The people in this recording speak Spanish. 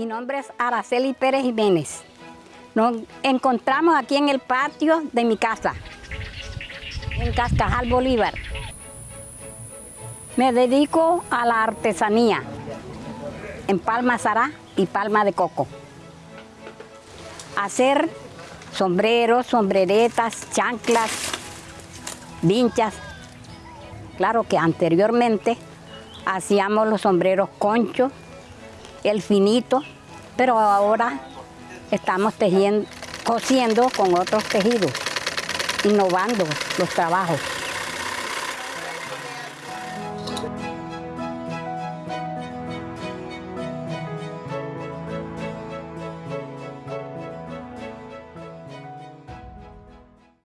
Mi nombre es Araceli Pérez Jiménez. Nos encontramos aquí en el patio de mi casa, en Cascajal Bolívar. Me dedico a la artesanía en palma zará y palma de coco. Hacer sombreros, sombreretas, chanclas, vinchas. Claro que anteriormente hacíamos los sombreros conchos, el finito, pero ahora estamos tejiendo, cosiendo con otros tejidos, innovando los trabajos.